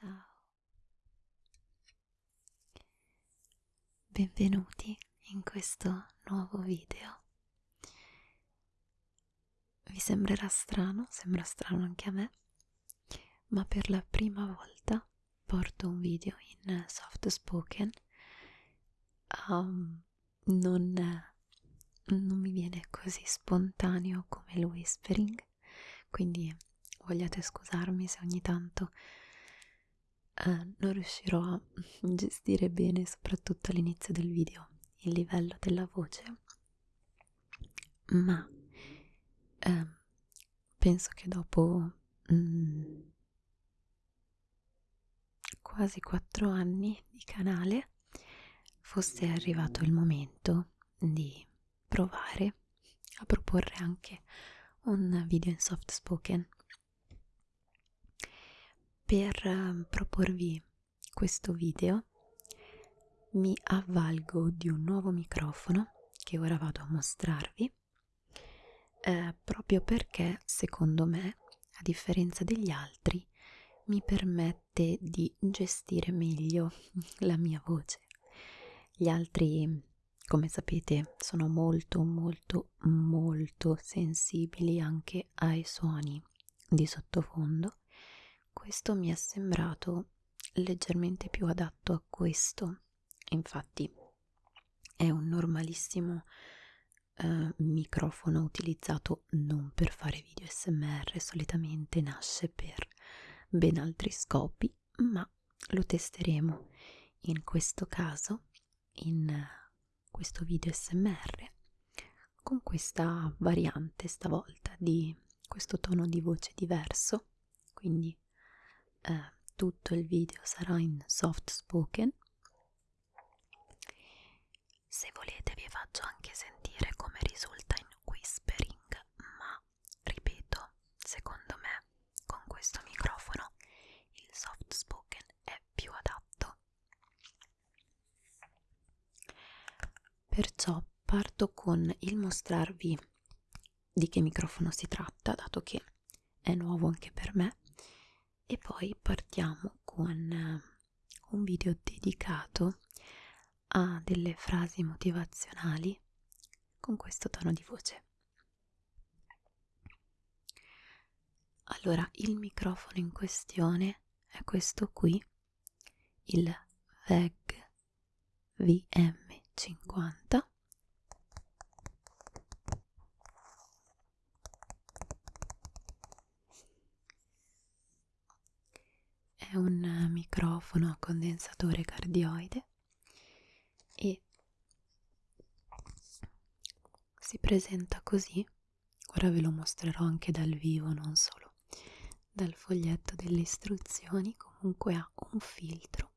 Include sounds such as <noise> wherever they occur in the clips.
Ciao. Benvenuti in questo nuovo video. Vi sembrerà strano, sembra strano anche a me, ma per la prima volta porto un video in soft spoken. Um, non, non mi viene così spontaneo come il whispering, quindi vogliate scusarmi se ogni tanto uh, non riuscirò a gestire bene, soprattutto all'inizio del video, il livello della voce, ma uh, penso che dopo mm, quasi quattro anni di canale fosse arrivato il momento di provare a proporre anche un video in soft spoken per uh, proporvi questo video mi avvalgo di un nuovo microfono che ora vado a mostrarvi eh, proprio perché secondo me a differenza degli altri mi permette di gestire meglio <laughs> la mia voce. Gli altri come sapete sono molto molto molto sensibili anche ai suoni di sottofondo questo mi è sembrato leggermente più adatto a questo. Infatti è un normalissimo eh, microfono utilizzato non per fare video smr solitamente nasce per ben altri scopi ma lo testeremo. In questo caso in questo video smr con questa variante stavolta di questo tono di voce diverso quindi eh, tutto il video sarà in soft spoken. Se volete vi faccio anche sentire come risulta in whispering ma ripeto secondo me con questo microfono il soft spoken è più adatto. Perciò parto con il mostrarvi di che microfono si tratta dato che è nuovo anche per me e poi partiamo con eh, un video dedicato a delle frasi motivazionali con questo tono di voce. Allora, il microfono in questione è questo qui, il VEG VM50 è un microfono a condensatore cardioide e si presenta così. Ora ve lo mostrerò anche dal vivo non solo. Dal foglietto delle istruzioni comunque ha un filtro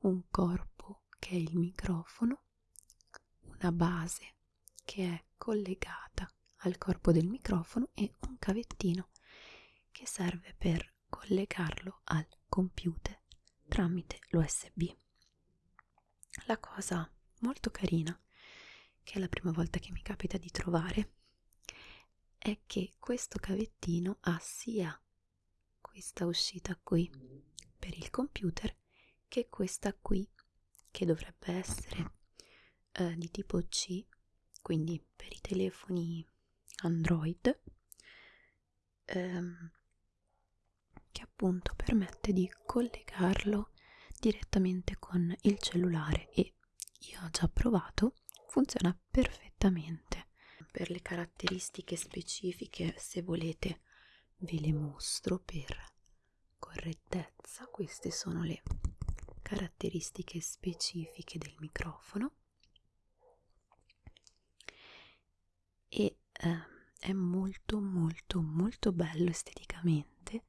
un corpo che è il microfono una base che è collegata al corpo del microfono e un cavettino che serve per collegarlo al computer tramite l'USB. La cosa molto carina, che è la prima volta che mi capita di trovare, è che questo cavettino ha sia questa uscita qui per il computer che questa qui che dovrebbe essere eh, di tipo C, quindi per i telefoni Android. Ehm, che appunto permette di collegarlo direttamente con il cellulare e io ho già provato, funziona perfettamente. Per le caratteristiche specifiche, se volete, ve le mostro per correttezza. Queste sono le caratteristiche specifiche del microfono e eh, è molto molto molto bello esteticamente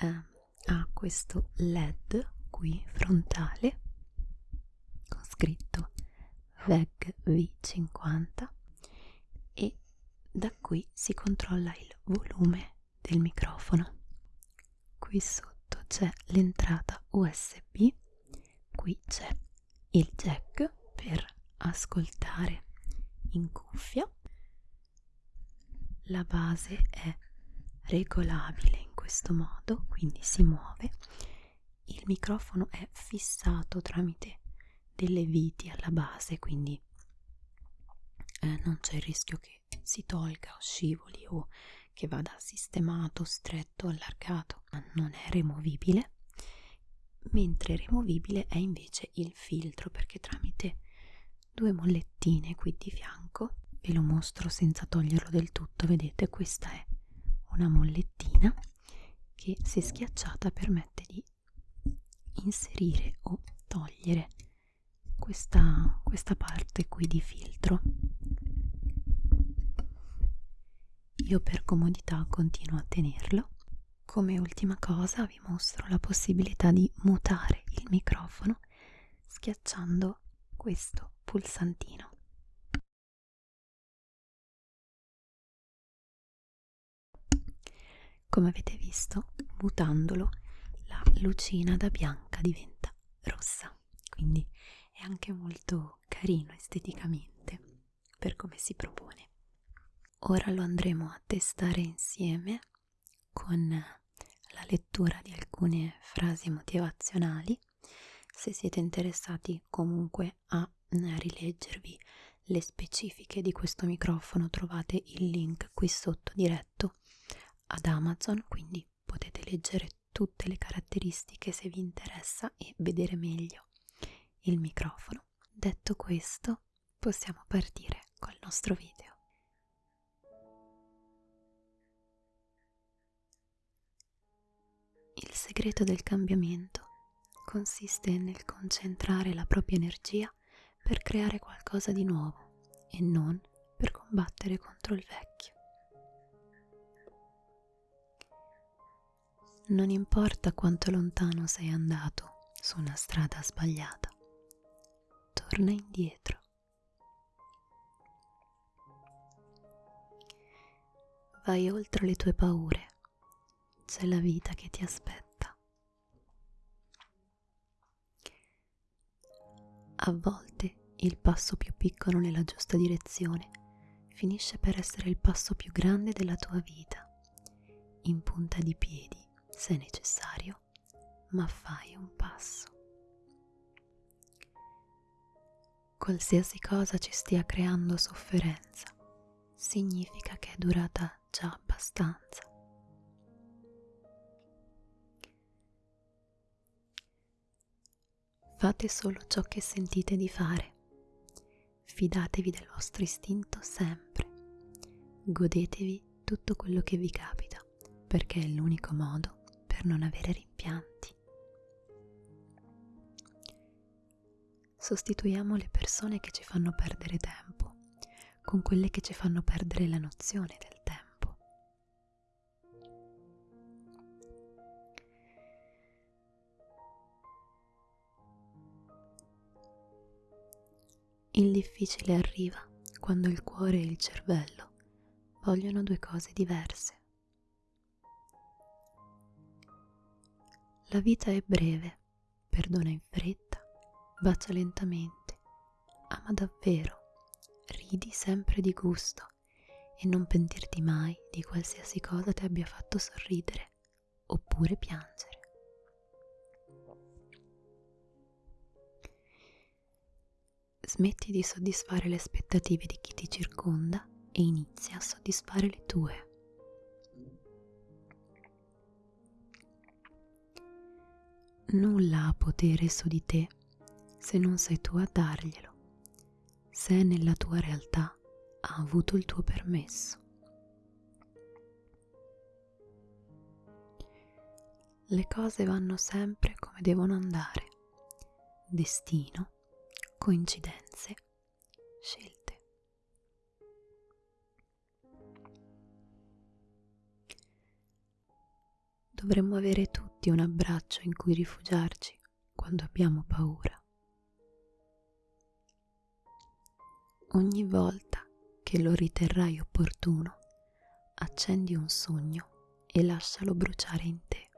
eh, ha questo led qui frontale con scritto VEG V50 e da qui si controlla il volume del microfono. Qui sotto c'è l'entrata USB qui c'è il jack per ascoltare in cuffia. La base è regolabile in questo modo, quindi si muove. Il microfono è fissato tramite delle viti alla base, quindi eh, non c'è il rischio che si tolga o scivoli o che vada sistemato, stretto, allargato, ma non è removibile. Mentre removibile è invece il filtro perché tramite due mollettine qui di fianco ve lo mostro senza toglierlo del tutto vedete questa è una mollettina che se schiacciata permette di inserire o togliere questa, questa parte qui di filtro. Io per comodità continuo a tenerlo. Come ultima cosa vi mostro la possibilità di mutare il microfono schiacciando questo pulsantino come avete visto mutandolo la lucina da bianca diventa rossa. Quindi è anche molto carino esteticamente per come si propone. Ora lo andremo a testare insieme con la lettura di alcune frasi motivazionali. Se siete interessati comunque a rileggervi le specifiche di questo microfono trovate il link qui sotto diretto ad Amazon, quindi potete leggere tutte le caratteristiche se vi interessa e vedere meglio il microfono. Detto questo, possiamo partire col nostro video. Il segreto del cambiamento consiste nel concentrare la propria energia per creare qualcosa di nuovo e non per combattere contro il vecchio. Non importa quanto lontano sei andato su una strada sbagliata, torna indietro. Vai oltre le tue paure, c'è la vita che ti aspetta. A volte il passo più piccolo nella giusta direzione finisce per essere il passo più grande della tua vita, in punta di piedi se necessario, ma fai un passo. Qualsiasi cosa ci stia creando sofferenza, significa che è durata già abbastanza. Fate solo ciò che sentite di fare. Fidatevi del vostro istinto sempre. Godetevi tutto quello che vi capita, perché è l'unico modo per non avere rimpianti. Sostituiamo le persone che ci fanno perdere tempo con quelle che ci fanno perdere la nozione del tempo. Il difficile arriva quando il cuore e il cervello vogliono due cose diverse. La vita è breve, perdona in fretta, bacia lentamente, ama davvero, ridi sempre di gusto e non pentirti mai di qualsiasi cosa ti abbia fatto sorridere oppure piangere. Smetti di soddisfare le aspettative di chi ti circonda e inizia a soddisfare le tue. Nulla ha potere su di te se non sei tu a darglielo, se nella tua realtà ha avuto il tuo permesso. Le cose vanno sempre come devono andare, destino, coincidenze, scelte. Dovremmo avere tutti un abbraccio in cui rifugiarci quando abbiamo paura. Ogni volta che lo riterrai opportuno, accendi un sogno e lascialo bruciare in te.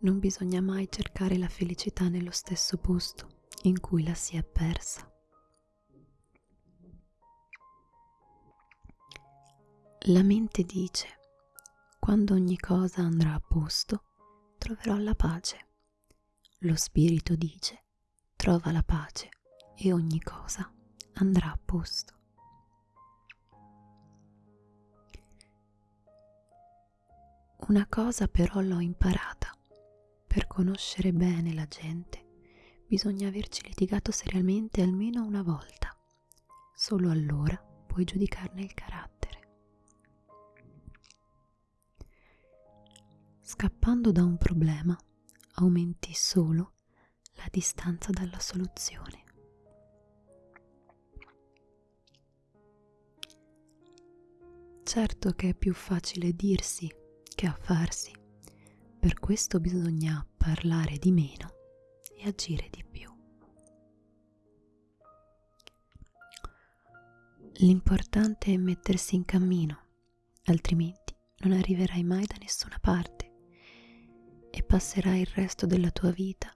Non bisogna mai cercare la felicità nello stesso posto in cui la si è persa. La mente dice, quando ogni cosa andrà a posto, troverò la pace. Lo spirito dice, trova la pace e ogni cosa andrà a posto. Una cosa però l'ho imparata. Per conoscere bene la gente bisogna averci litigato seriamente almeno una volta. Solo allora puoi giudicarne il carattere. Scappando da un problema aumenti solo la distanza dalla soluzione. Certo che è più facile dirsi che affarsi, per questo bisogna parlare di meno e agire di più. L'importante è mettersi in cammino, altrimenti non arriverai mai da nessuna parte e passerai il resto della tua vita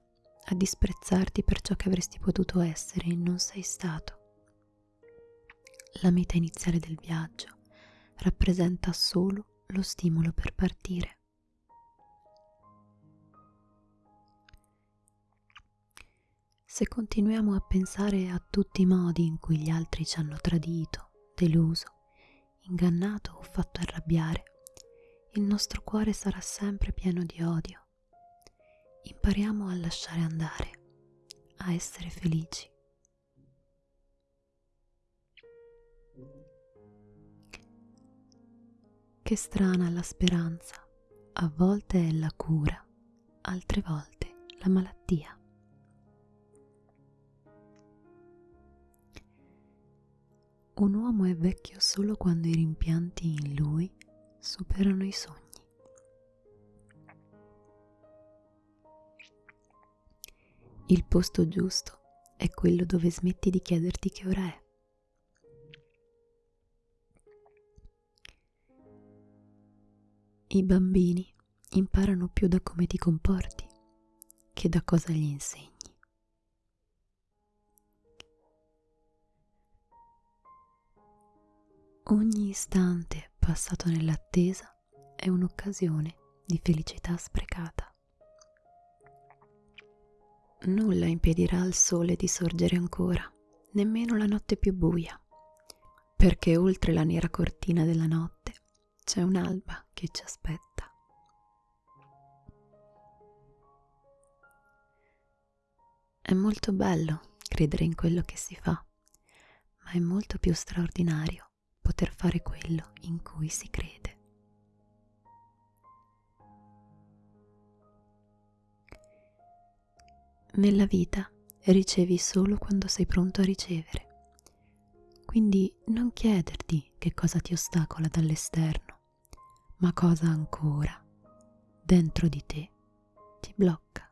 a disprezzarti per ciò che avresti potuto essere e non sei stato. La meta iniziale del viaggio rappresenta solo lo stimolo per partire. Se continuiamo a pensare a tutti i modi in cui gli altri ci hanno tradito, deluso, ingannato o fatto arrabbiare, il nostro cuore sarà sempre pieno di odio impariamo a lasciare andare, a essere felici. Che strana la speranza, a volte è la cura, altre volte la malattia. Un uomo è vecchio solo quando i rimpianti in lui superano i sogni. Il posto giusto è quello dove smetti di chiederti che ora è. I bambini imparano più da come ti comporti che da cosa gli insegni. Ogni istante passato nell'attesa è un'occasione di felicità sprecata. Nulla impedirà al sole di sorgere ancora, nemmeno la notte più buia, perché oltre la nera cortina della notte c'è un'alba che ci aspetta. È molto bello credere in quello che si fa, ma è molto più straordinario poter fare quello in cui si crede. Nella vita ricevi solo quando sei pronto a ricevere. Quindi non chiederti che cosa ti ostacola dall'esterno, ma cosa ancora dentro di te ti blocca.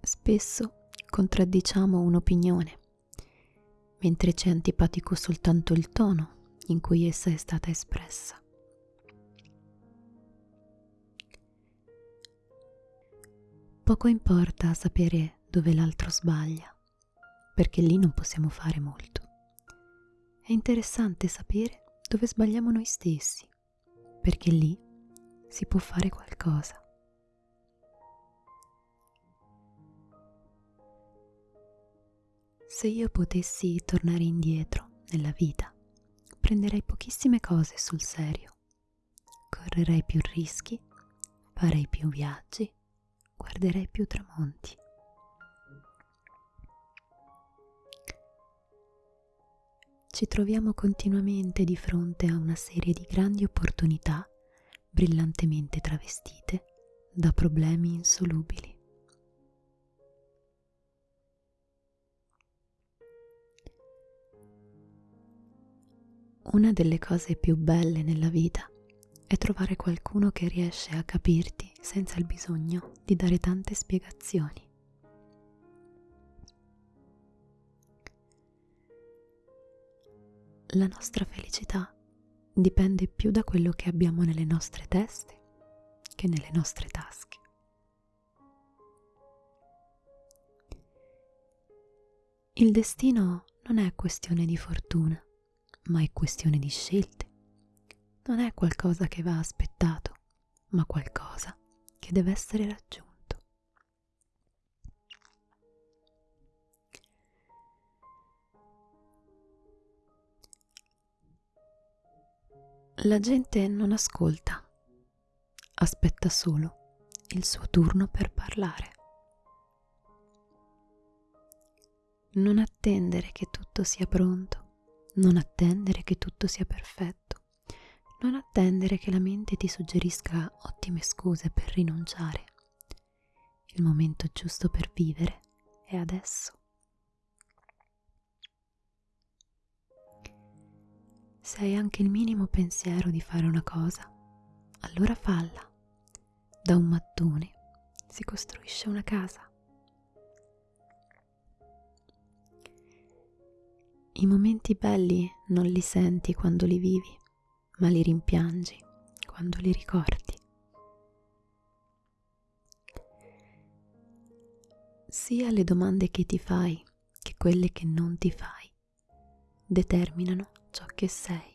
Spesso contraddiciamo un'opinione, mentre ci è antipatico soltanto il tono in cui essa è stata espressa. Poco importa sapere dove l'altro sbaglia, perché lì non possiamo fare molto. È interessante sapere dove sbagliamo noi stessi, perché lì si può fare qualcosa. Se io potessi tornare indietro nella vita, prenderei pochissime cose sul serio, correrei più rischi, farei più viaggi guarderei più tramonti. Ci troviamo continuamente di fronte a una serie di grandi opportunità brillantemente travestite da problemi insolubili. Una delle cose più belle nella vita è trovare qualcuno che riesce a capirti senza il bisogno di dare tante spiegazioni. La nostra felicità dipende più da quello che abbiamo nelle nostre teste che nelle nostre tasche. Il destino non è questione di fortuna, ma è questione di scelte. Non è qualcosa che va aspettato, ma qualcosa che deve essere raggiunto. La gente non ascolta, aspetta solo il suo turno per parlare. Non attendere che tutto sia pronto, non attendere che tutto sia perfetto, non attendere che la mente ti suggerisca ottime scuse per rinunciare. Il momento giusto per vivere è adesso. Se hai anche il minimo pensiero di fare una cosa, allora falla. Da un mattone si costruisce una casa. I momenti belli non li senti quando li vivi, ma li rimpiangi quando li ricordi. Sia le domande che ti fai che quelle che non ti fai determinano ciò che sei.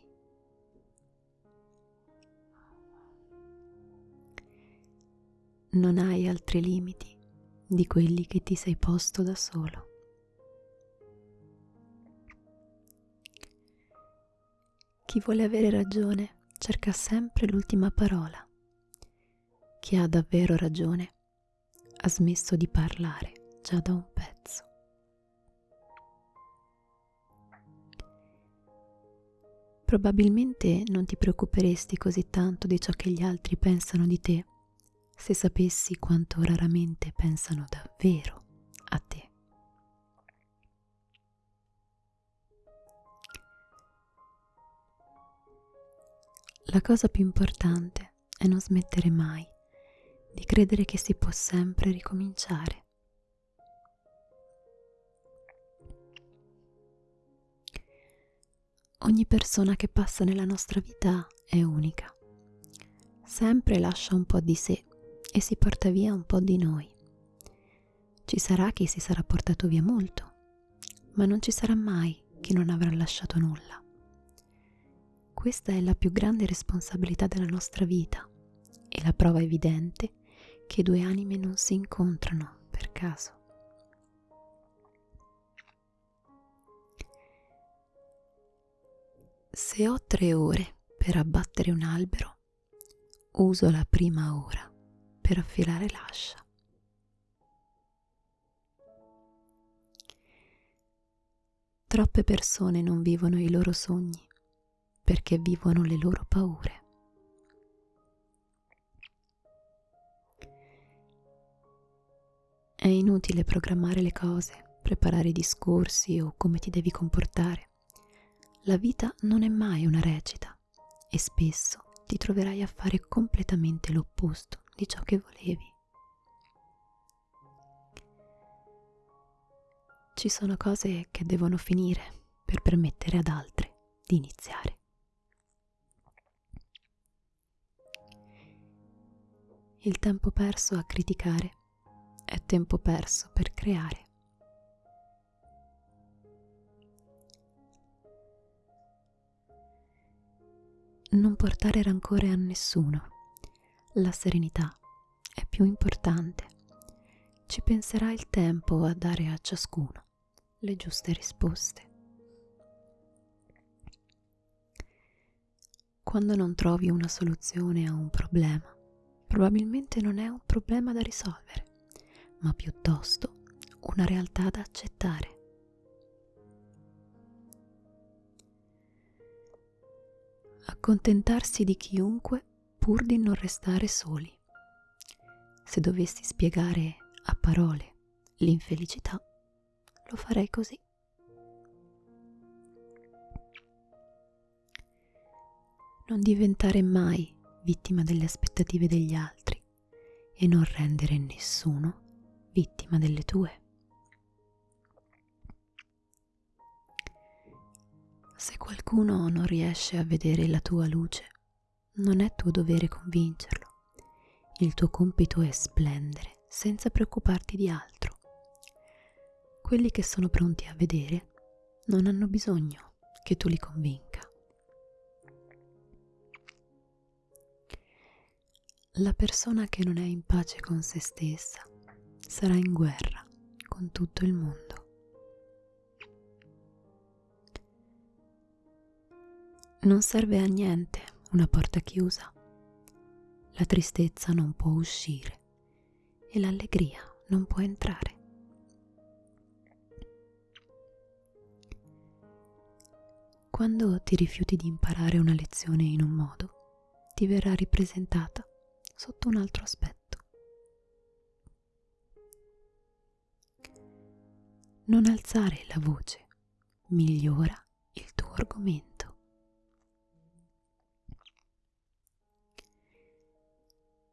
Non hai altri limiti di quelli che ti sei posto da solo. Chi vuole avere ragione cerca sempre l'ultima parola. Chi ha davvero ragione ha smesso di parlare già da un pezzo. Probabilmente non ti preoccuperesti così tanto di ciò che gli altri pensano di te se sapessi quanto raramente pensano davvero a te. La cosa più importante è non smettere mai di credere che si può sempre ricominciare. Ogni persona che passa nella nostra vita è unica. Sempre lascia un po' di sé e si porta via un po' di noi. Ci sarà chi si sarà portato via molto, ma non ci sarà mai chi non avrà lasciato nulla. Questa è la più grande responsabilità della nostra vita e la prova evidente che due anime non si incontrano per caso. Se ho tre ore per abbattere un albero, uso la prima ora per affilare l'ascia. Troppe persone non vivono i loro sogni perché vivono le loro paure. È inutile programmare le cose, preparare i discorsi o come ti devi comportare. La vita non è mai una recita e spesso ti troverai a fare completamente l'opposto di ciò che volevi. Ci sono cose che devono finire per permettere ad altre di iniziare. Il tempo perso a criticare è tempo perso per creare. non portare rancore a nessuno. La serenità è più importante. Ci penserà il tempo a dare a ciascuno le giuste risposte. Quando non trovi una soluzione a un problema, probabilmente non è un problema da risolvere, ma piuttosto una realtà da accettare. accontentarsi di chiunque pur di non restare soli. Se dovessi spiegare a parole l'infelicità, lo farei così. Non diventare mai vittima delle aspettative degli altri e non rendere nessuno vittima delle tue. Se qualcuno non riesce a vedere la tua luce, non è tuo dovere convincerlo. Il tuo compito è splendere senza preoccuparti di altro. quelli che sono pronti a vedere non hanno bisogno che tu li convinca. La persona che non è in pace con se stessa sarà in guerra con tutto il mondo. Non serve a niente una porta chiusa. La tristezza non può uscire e l'allegria non può entrare. Quando ti rifiuti di imparare una lezione in un modo, ti verrà ripresentata sotto un altro aspetto. Non alzare la voce, migliora il tuo argomento.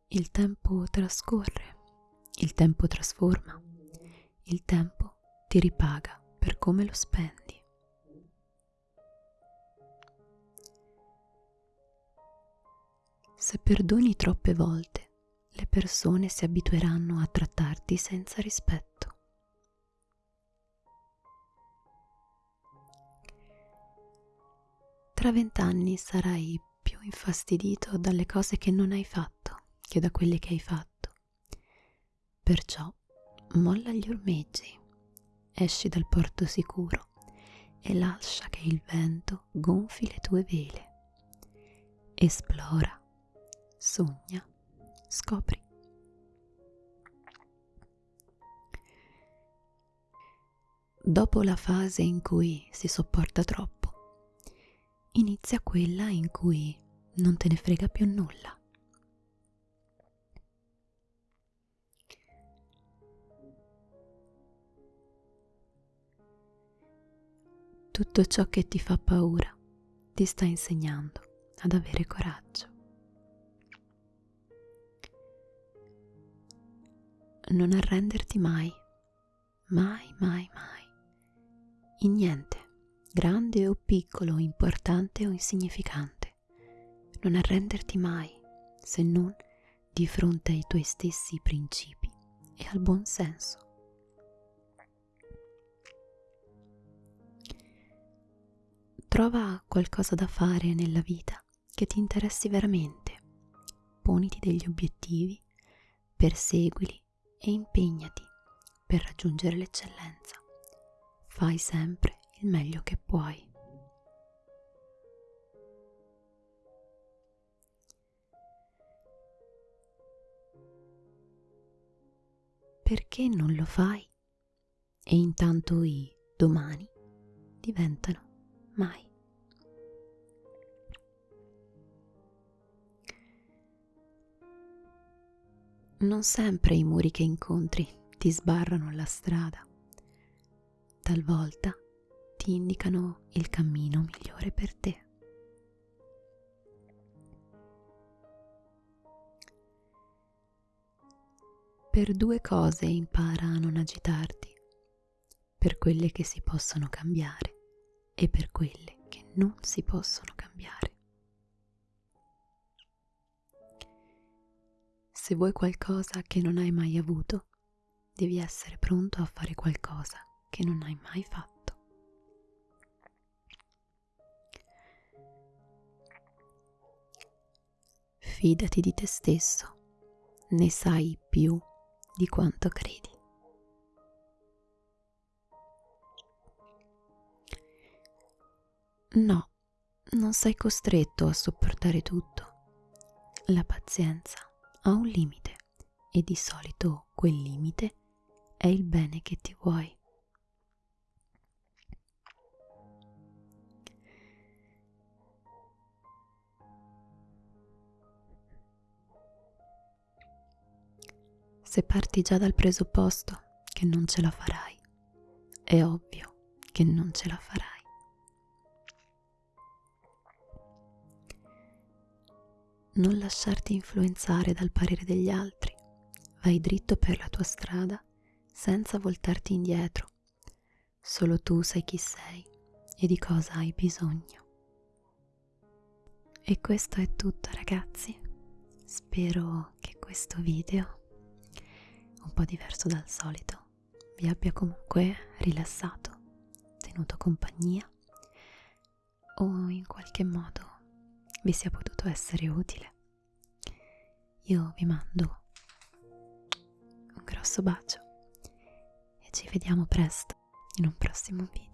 Il tempo trascorre, il tempo trasforma, il tempo ti ripaga per come lo spendi. Se perdoni troppe volte, le persone si abitueranno a trattarti senza rispetto. Tra vent'anni sarai più infastidito dalle cose che non hai fatto che da quelle che hai fatto. Perciò molla gli ormeggi, esci dal porto sicuro e lascia che il vento gonfi le tue vele. Esplora, sogna, scopri. Dopo la fase in cui si sopporta troppo, inizia quella in cui non te ne frega più nulla. Tutto ciò che ti fa paura ti sta insegnando ad avere coraggio. Non arrenderti mai, mai, mai, mai, in niente, grande o piccolo, importante o insignificante. Non arrenderti mai, se non di fronte ai tuoi stessi principi e al buon senso. Trova qualcosa da fare nella vita che ti interessi veramente. Poniti degli obiettivi, perseguili e impegnati per raggiungere l'eccellenza. Fai sempre il meglio che puoi. Perché non lo fai? E intanto i domani diventano mai. Non sempre i muri che incontri ti sbarrano la strada, talvolta ti indicano il cammino migliore per te. Per due cose impara a non agitarti, per quelle che si possono cambiare e per quelle che non si possono cambiare. Se vuoi qualcosa che non hai mai avuto, devi essere pronto a fare qualcosa che non hai mai fatto. Fidati di te stesso, ne sai più di quanto credi. No, non sei costretto a sopportare tutto. La pazienza ha un limite e di solito quel limite è il bene che ti vuoi. Se parti già dal presupposto che non ce la farai, è ovvio che non ce la farai. Non lasciarti influenzare dal parere degli altri. Vai dritto per la tua strada senza voltarti indietro. Solo tu sai chi sei e di cosa hai bisogno. E questo è tutto ragazzi. Spero che questo video, un po' diverso dal solito, vi abbia comunque rilassato, tenuto compagnia o in qualche modo vi sia potuto essere utile. Io vi mando un grosso bacio e ci vediamo presto in un prossimo video.